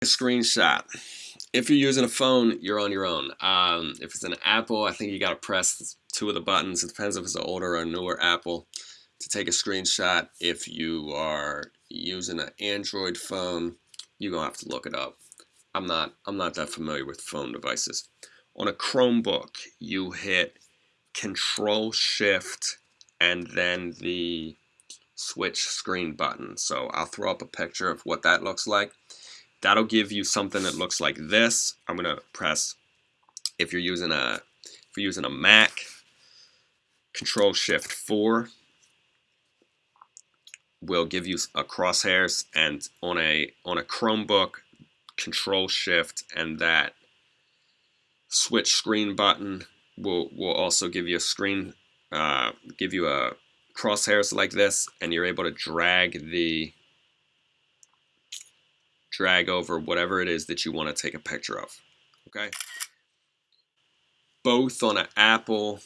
a screenshot. If you're using a phone, you're on your own. Um, if it's an Apple, I think you got to press two of the buttons. It depends if it's an older or newer Apple to take a screenshot. If you are using an Android phone, you're gonna have to look it up. I'm not I'm not that familiar with phone devices. On a Chromebook, you hit Control Shift and then the switch screen button. So I'll throw up a picture of what that looks like. That'll give you something that looks like this. I'm gonna press if you're using a if you're using a Mac, Control Shift 4 will give you a crosshairs and on a on a Chromebook control shift and that switch screen button will will also give you a screen uh, give you a crosshairs like this and you're able to drag the drag over whatever it is that you want to take a picture of okay? Both on an Apple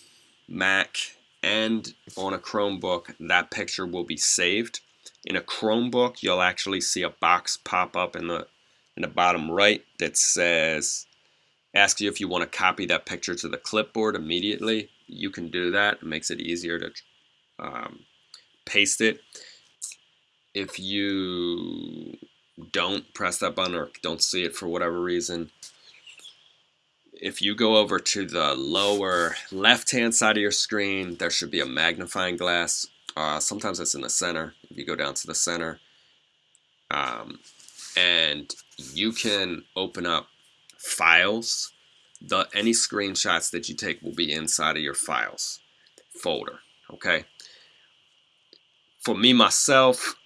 Mac and on a Chromebook that picture will be saved. In a Chromebook you'll actually see a box pop up in the in the bottom right that says asks you if you want to copy that picture to the clipboard immediately. You can do that. It makes it easier to um, paste it. If you don't press that button or don't see it for whatever reason if you go over to the lower left hand side of your screen there should be a magnifying glass. Uh, sometimes it's in the center. If you go down to the center um, and you can open up files. The any screenshots that you take will be inside of your files folder okay? For me myself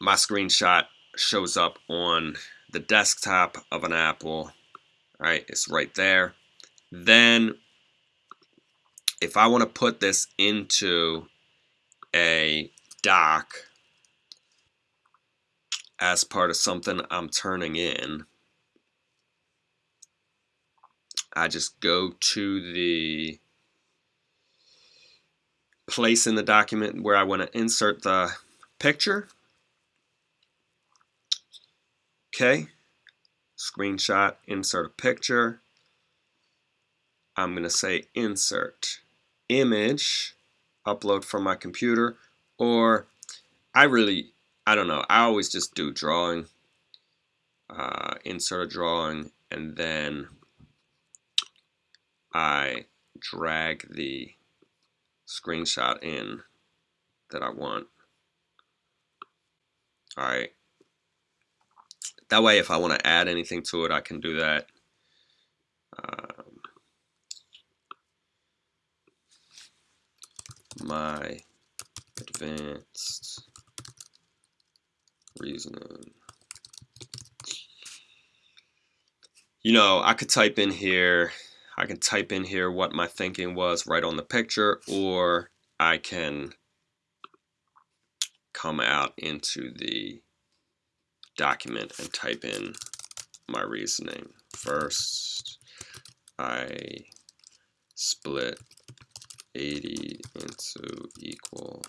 my screenshot shows up on the desktop of an Apple. Right it's right there. Then if I want to put this into a doc as part of something I'm turning in I just go to the place in the document where I want to insert the picture okay. Screenshot insert a picture. I'm gonna say insert image upload from my computer or I really I don't know I always just do drawing. Uh, insert a drawing and then I drag the screenshot in that I want. Alright that way if I want to add anything to it I can do that um, my advanced reasoning. You know, I could type in here, I can type in here what my thinking was right on the picture, or I can come out into the document and type in my reasoning. First, I split 80 into equal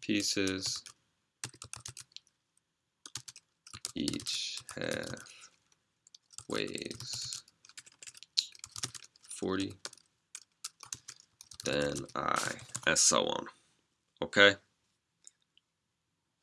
pieces. Each half weighs 40 then I and so on. Okay